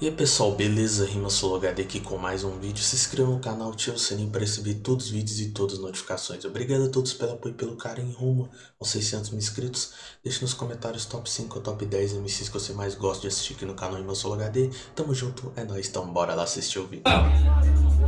E aí pessoal, beleza? Rima HD aqui com mais um vídeo. Se inscreva no canal, ative o sininho para receber todos os vídeos e todas as notificações. Obrigado a todos pelo apoio e pelo carinho rumo aos 600 mil inscritos. Deixe nos comentários top 5 ou top 10 MCs que você mais gosta de assistir aqui no canal Rima HD. Tamo junto, é nóis, então bora lá assistir o vídeo.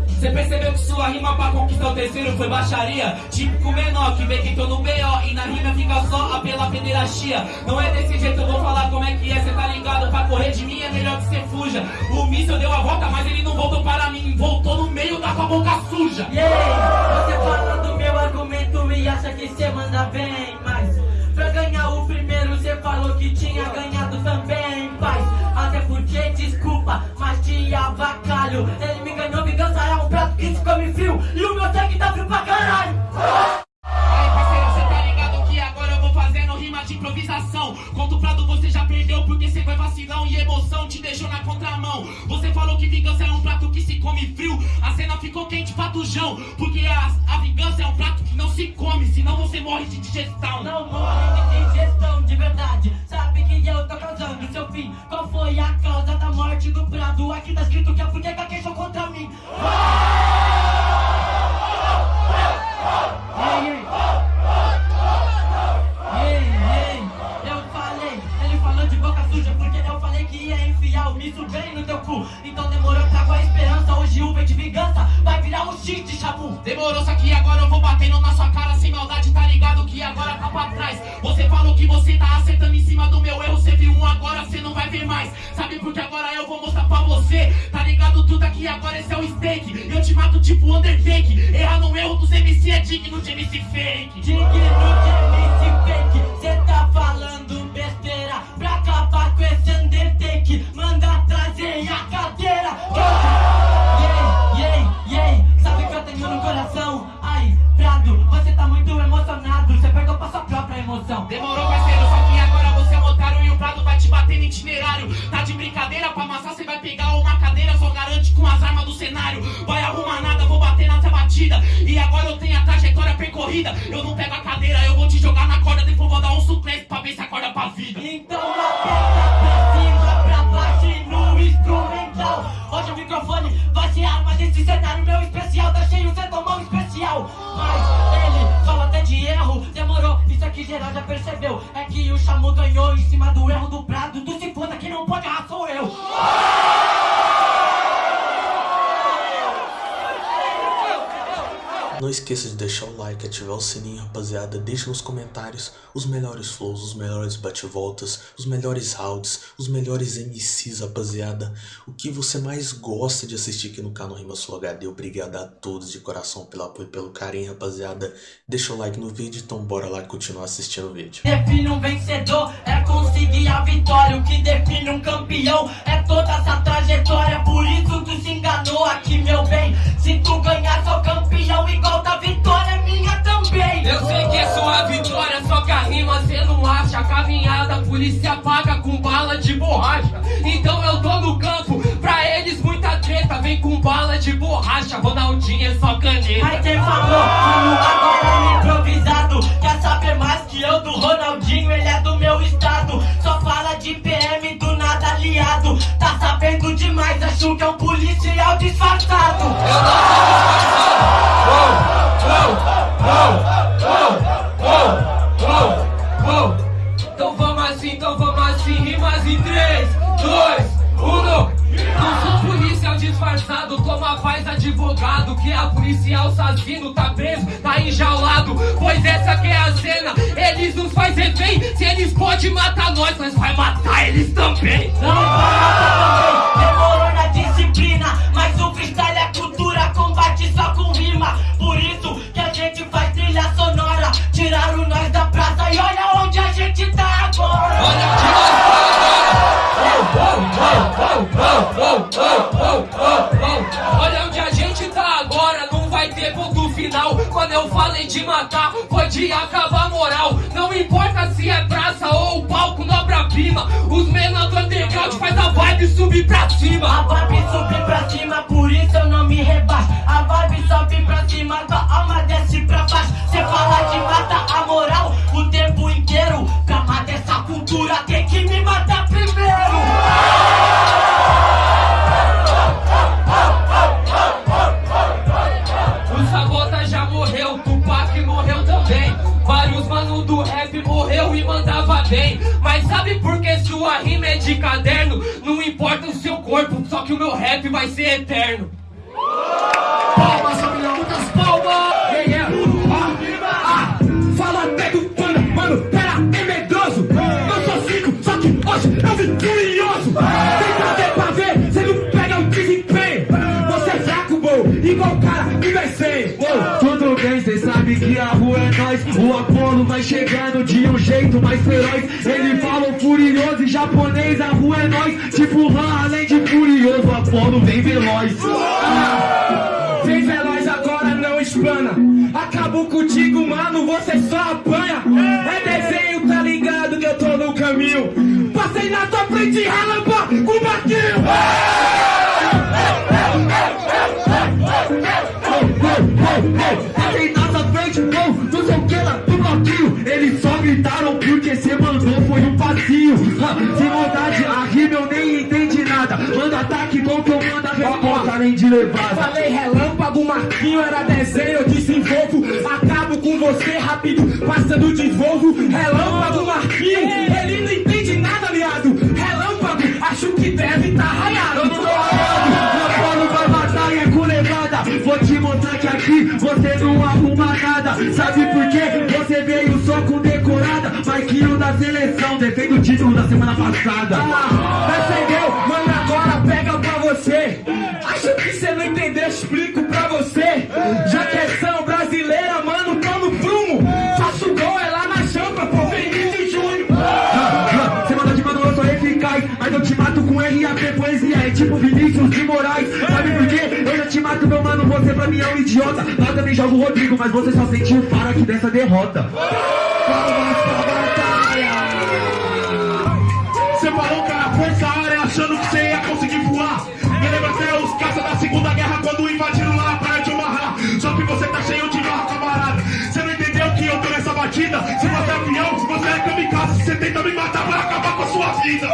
Você percebeu que sua rima pra conquistar o terceiro foi baixaria? Típico menor que vê que tô no B.O. e na rima fica só a pela pederastia. Não é desse jeito, eu vou falar como é que é, cê tá ligado? Pra correr de mim é melhor que cê fuja. O míssil deu a volta, mas ele não voltou para mim. Voltou no meio da com a boca suja. Yeah, você fala do meu argumento e acha que cê manda bem. Mas pra ganhar o primeiro, cê falou que tinha ganhado emoção te deixou na contramão. Você falou que vingança é um prato que se come frio. A cena ficou quente, patujão. Porque a, a vingança é um prato que não se come, senão você morre de digestão. Não morre de digestão de verdade. Sabe que eu tô causando seu fim. Qual foi a causa da morte do prado? Aqui tá escrito que é porque gaguejou contra mim. Ei, enfiar o miso bem no teu cu. Então demorou, trago a esperança, hoje o de vingança vai virar um de chabu. Demorou, só que agora eu vou batendo na sua cara sem maldade, tá ligado que agora tá pra trás. Você falou que você tá acertando em cima do meu erro, você viu um agora, você não vai ver mais. Sabe por que agora eu vou mostrar pra você? Tá ligado tudo aqui, agora esse é o steak. Eu te mato tipo Undertake. Errar no erro dos MC é digno de MC fake. Digno de brincadeira, pra amassar você vai pegar uma cadeira, só garante com as armas do cenário. Vai arrumar nada, vou bater nessa batida. E agora eu tenho a trajetória percorrida. Eu não pego a cadeira, eu vou te jogar na corda, depois vou dar um suplente pra ver se acorda pra vida. Então aperta pra cima, pra baixo e no instrumental Hoje o microfone vai ser arma desse cenário meu especial Tá cheio, cê tomou um especial Mas ele fala até de erro Demorou, isso aqui geral já percebeu É que o Chamu ganhou em cima do erro do Prado Tu se foda, quem não pode errar sou eu Não esqueça de deixar o like, ativar o sininho, rapaziada. Deixe nos comentários os melhores flows, os melhores bate-voltas, os melhores rounds, os melhores MCs, rapaziada. O que você mais gosta de assistir aqui no canal Rima Sul HD. Obrigado a todos de coração pelo apoio e pelo carinho, rapaziada. Deixa o like no vídeo, então bora lá continuar assistindo o vídeo. Define um vencedor, é conseguir a vitória O que define um campeão, é toda essa trajetória Por isso tu se enganou aqui, meu bem polícia paga com bala de borracha. Então eu tô no campo, pra eles muita treta. Vem com bala de borracha, Ronaldinho é só caneta. Mas quem falou como agora no improvisado Quer saber mais que eu do Ronaldinho, disfarçado, toma paz advogado. Que a policial assassino tá preso, tá enjaulado. Pois essa que é a cena, eles nos faz refém. Se eles podem matar nós, nós vai matar eles também. Não para também, demorou na disciplina Mas o freestyle é cultura, combate só com rima Por isso acabar a moral. Não importa se é praça ou palco no obra-prima. Os menores do underground faz a vibe subir pra A cima. vibe sobe Os mano do rap morreu e mandava bem. Mas sabe por que sua rima é de caderno? Não importa o seu corpo, só que o meu rap vai ser eterno. Palmas, família, muitas palmas! Yeah, yeah. É? Ah, ah, fala até do pano, mano, pera, é medroso. Eu sou cinco, só que hoje eu vim curioso. Tem prazer pra ver, cê não pega o desempenho. Você é fraco, bom, igual o cara que vai ser. Tudo bem, cê sabe que a rua é nós, o Vai chegando de um jeito mais feroz Ele fala furioso e japonês, a rua é nós Tipo Han, além de furioso, o Apolo vem veloz Ah, Vem veloz agora, não explana. Acabou contigo, mano, você só apanha. É desenho, tá ligado que eu tô no caminho. Passei na tua frente, relâmpago, com o barquinho. Manda ataque bom que eu mando a resposta além de levada Falei relâmpago, Marquinho era desenho, eu desenvolvo. Acabo com você rápido, passando de Volvo. Relâmpago, Marquinho, ele não entende nada, viado. Relâmpago, acho que deve tá raiado. Apolo vai matar e é com levada Vou te mostrar que aqui você não arruma nada Sabe por quê? Você veio só com decorada Marquinho da seleção, defende o título da semana passada mato com RAP, poesia É tipo Vinícius de Moraes Sabe por quê? Eu já te mato, meu mano Você pra mim é um idiota Lá também jogo o Rodrigo Mas você só sentiu o faro aqui dessa derrota Palmas pra batalha Você falou era força área achando que você ia conseguir voar. Me lembra até os caças da Segunda Guerra quando invadiram lá a praia de Omaha. Só que você tá cheio de marra, camarada. Você não entendeu que eu tô nessa batida? Se você é avião, você é kamikaze. Você tenta me matar pra acabar com a sua vida.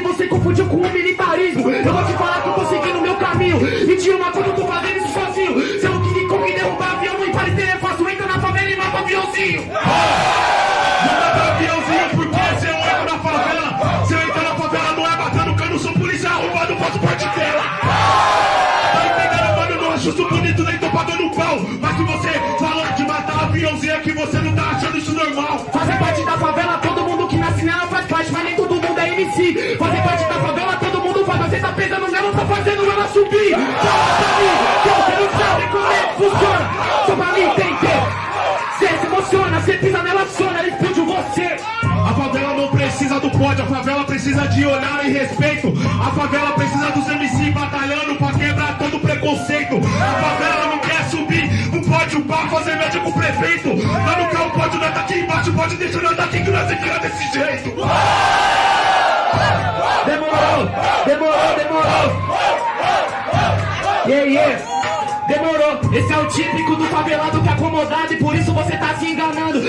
E você confundiu com o militarismo. Eu vou te falar que eu tô seguindo meu caminho. E de uma coisa eu tô fazendo isso sozinho. Se eu Kong derrubar avião no Iparecer é fácil, entra na favela e mata aviãozinho. E respeito. A favela precisa dos MC batalhando pra quebrar todo preconceito. A favela não quer subir no pódio pra fazer média com o prefeito. Lá no carro pode nós tá aqui embaixo, pode deixar nós daqui que nós fica desse jeito. Demorou, demorou, demorou. Yeah, yeah. Demorou, esse é o típico do favelado que é acomodado e por isso você tá se enganando.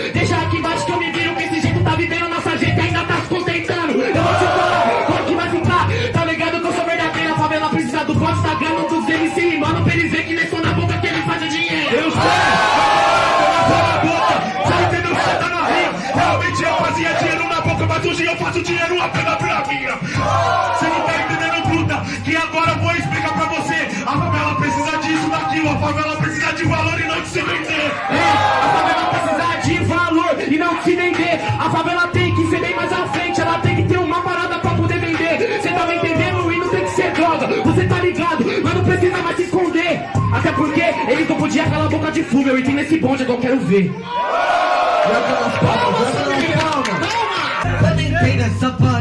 Minha. Você não tá entendendo, Bruta, que agora eu vou explicar pra você. A favela precisa disso, daquilo, a favela precisa de valor e não de se vender. É, a favela precisa de valor e não se vender. A favela tem que ser bem mais à frente, ela tem que ter uma parada pra poder vender. Cê tá me entendendo? E não tem que ser droga, você tá ligado? Mas não precisa mais se esconder. Até porque eles não podiam calar a boca de fumo. Eu entrei nesse bonde que eu quero ver. Entrei nessa parada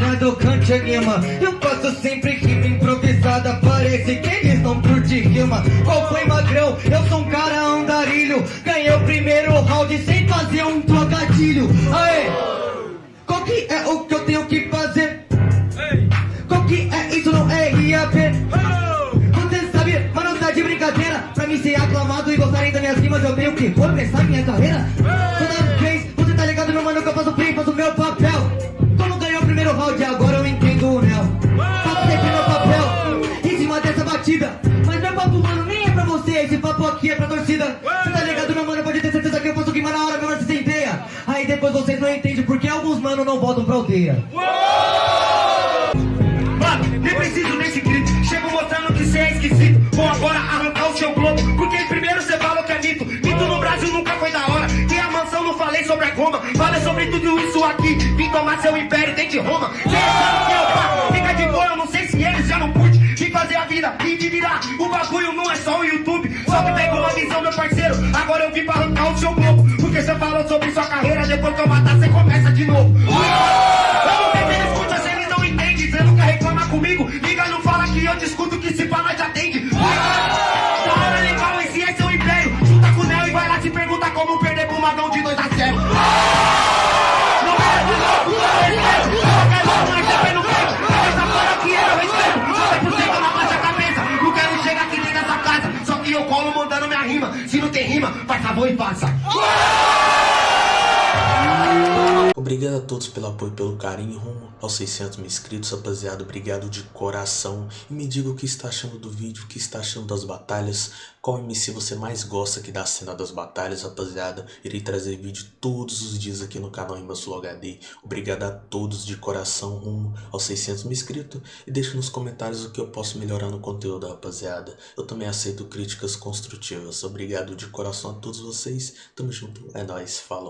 eu cante anima Eu faço sempre rima improvisada Parece que eles não curtem rima Qual foi magrão? Eu sou um cara andarilho Ganhei o primeiro round sem fazer um trocadilho Aê! Qual que é o que eu tenho que fazer? Qual que é isso? Não é IAP Você sabe, mas não tá de brincadeira Pra mim ser aclamado e gostarem das minhas rimas Eu tenho que começar minha carreira voltam pra aldeia. Mano, nem preciso desse grito. Chego mostrando que cê é esquisito. Vou agora arrancar o seu globo. Porque primeiro cê falou que é mito. Mito no Brasil nunca foi da hora. Tem a mansão, não falei sobre a goma. Falei sobre tudo isso aqui. Vim tomar seu império dentro de Roma. Cê sabe que é o pá. Fica de boa, eu não sei se eles já não pude. Vim fazer a vida e te virar. O bagulho não é só o YouTube. Só que pegou a visão, meu parceiro. Agora eu vim pra Falou sobre sua carreira. Depois que eu matar, cê começa de novo. Não tenho escuta, cê eles não entende. Cê nunca reclama comigo. Liga, não fala que eu discuto que se fala te atende. Da hora legal, esse é seu império. Junta com o Neo e vai lá se pergunta como perder pro magão de 2 a 0. Não é de louco, eu respeito. Qualquer louco, mas também não quero. Essa fora aqui eu respeito. 90% na baixa cabeça. Não quero chegar aqui dentro dessa casa. Só que eu colo mandando minha rima. Se não tem rima, faz favor e faça. Obrigado a todos pelo apoio e pelo carinho rumo aos 600 mil inscritos, rapaziada. Obrigado de coração. E me diga o que está achando do vídeo, o que está achando das batalhas. Qual MC você mais gosta aqui da cena das batalhas, rapaziada. Irei trazer vídeo todos os dias aqui no canal Flow HD. Obrigado a todos de coração rumo aos 600 mil inscritos. E deixe nos comentários o que eu posso melhorar no conteúdo, rapaziada. Eu também aceito críticas construtivas. Obrigado de coração a todos vocês. Tamo junto. É nóis. Falou.